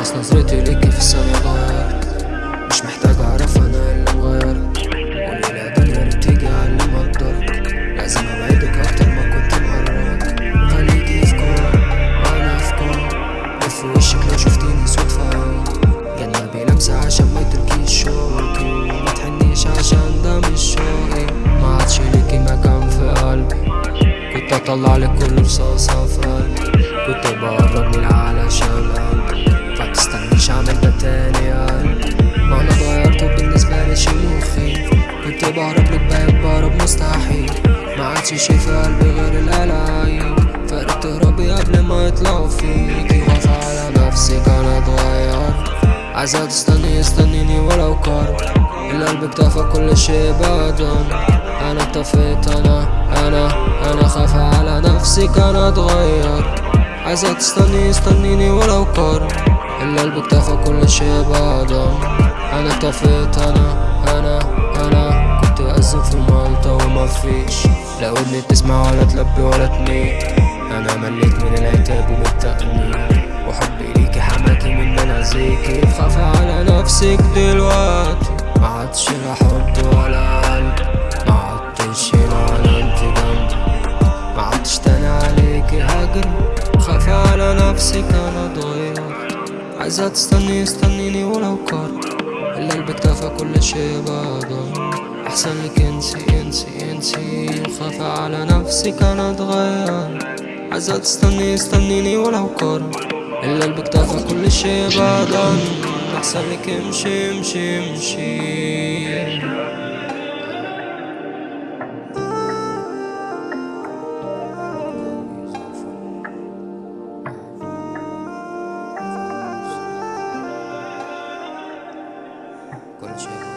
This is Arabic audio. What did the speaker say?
نظرتي ليكي في غيرت مش محتاج أعرف أنا اللي مغيرك يا دنيا اللي بتيجي على اللي لازم أبعدك أكتر ما كنت مقربك خليكي في كون وأنا في كون لف وشك لو شفتيني صدفة. جنبي لمسة عشان ما يتركيش شوقي ما تحنيش عشان ده مش شوقي ما عادش ليكي مكان في قلبي. كنت أطلع لك كل رصاصة في قلبي. كنت بقرب من علشان بهرب لك بقيت بهرب مستحيل. ما عادش شي في قلبي غير القلايب فرقت تهربي قبل ما يطلعوا فيكي واقفة على نفسك أنا اتغيرت عايزة تستني استنيني ولو كار القلب اكتفى كل شي بعدا أنا اكتفيت أنا أنا أنا خاف على نفسك أنا اتغير. عايزة تستني استنيني ولو كار القلب اكتفى كل شي بعدا أنا اكتفيت أنا أنا أنا. كنت أزم في مالطا وما فيش لا ودني تسمع ولا تلبي ولا تميل أنا مليت من العتاب ومن وحبي ليكي حماكي من أنا زيكي خاف على نفسك دلوقتي. ما عادش لا حب ولا قلب. ما عدتش هنا ولا أنت جنبي. ما عدتش تاني عليكي هجري خاف على نفسك أنا اتغيرت عايزة تستني استنيني ولو كار القلب اكتفى كل شي بعدا احسنك انتي انتي انتي وخاف على نفسك أنا أتغير. عايزة تستني استنيني ولو كرة إلا قلبك كل شي بعدن أحسن لك امشي امشي امشي. Gorgeous.